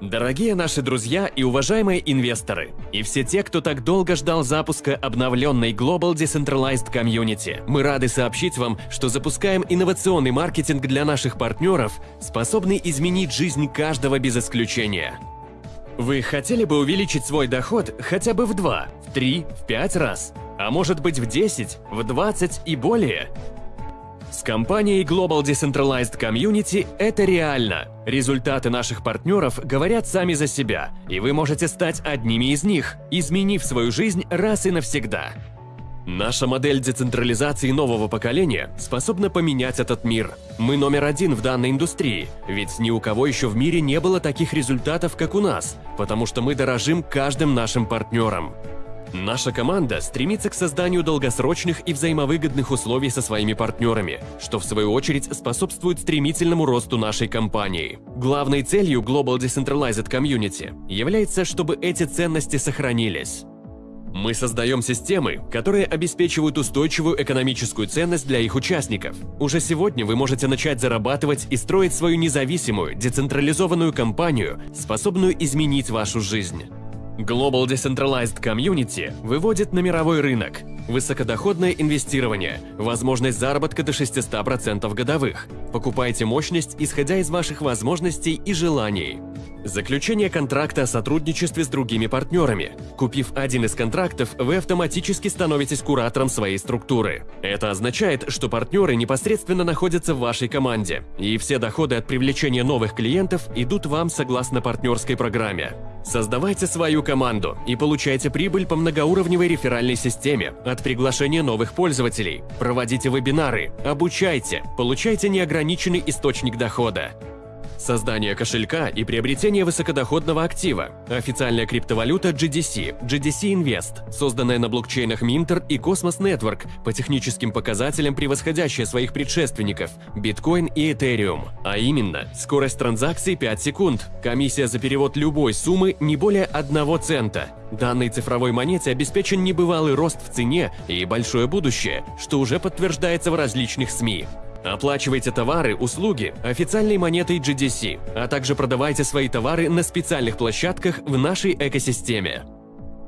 Дорогие наши друзья и уважаемые инвесторы, и все те, кто так долго ждал запуска обновленной Global Decentralized Community, мы рады сообщить вам, что запускаем инновационный маркетинг для наших партнеров, способный изменить жизнь каждого без исключения. Вы хотели бы увеличить свой доход хотя бы в 2, в 3, в 5 раз, а может быть в 10, в 20 и более? С компанией Global Decentralized Community это реально. Результаты наших партнеров говорят сами за себя, и вы можете стать одними из них, изменив свою жизнь раз и навсегда. Наша модель децентрализации нового поколения способна поменять этот мир. Мы номер один в данной индустрии, ведь ни у кого еще в мире не было таких результатов, как у нас, потому что мы дорожим каждым нашим партнером. Наша команда стремится к созданию долгосрочных и взаимовыгодных условий со своими партнерами, что в свою очередь способствует стремительному росту нашей компании. Главной целью Global Decentralized Community является, чтобы эти ценности сохранились. Мы создаем системы, которые обеспечивают устойчивую экономическую ценность для их участников. Уже сегодня вы можете начать зарабатывать и строить свою независимую, децентрализованную компанию, способную изменить вашу жизнь. Global Decentralized Community выводит на мировой рынок высокодоходное инвестирование, возможность заработка до 600% годовых. Покупайте мощность, исходя из ваших возможностей и желаний. Заключение контракта о сотрудничестве с другими партнерами. Купив один из контрактов, вы автоматически становитесь куратором своей структуры. Это означает, что партнеры непосредственно находятся в вашей команде, и все доходы от привлечения новых клиентов идут вам согласно партнерской программе. Создавайте свою команду и получайте прибыль по многоуровневой реферальной системе от приглашения новых пользователей. Проводите вебинары, обучайте, получайте неограниченный источник дохода. Создание кошелька и приобретение высокодоходного актива. Официальная криптовалюта GDC, GDC Invest, созданная на блокчейнах Minter и Cosmos Network, по техническим показателям превосходящая своих предшественников Bitcoin и Ethereum. А именно, скорость транзакций 5 секунд, комиссия за перевод любой суммы не более 1 цента. Данной цифровой монете обеспечен небывалый рост в цене и большое будущее, что уже подтверждается в различных СМИ. Оплачивайте товары, услуги официальной монетой GDC, а также продавайте свои товары на специальных площадках в нашей экосистеме.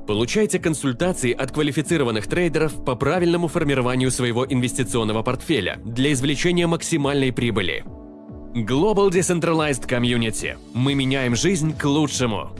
Получайте консультации от квалифицированных трейдеров по правильному формированию своего инвестиционного портфеля для извлечения максимальной прибыли. Global Decentralized Community. Мы меняем жизнь к лучшему.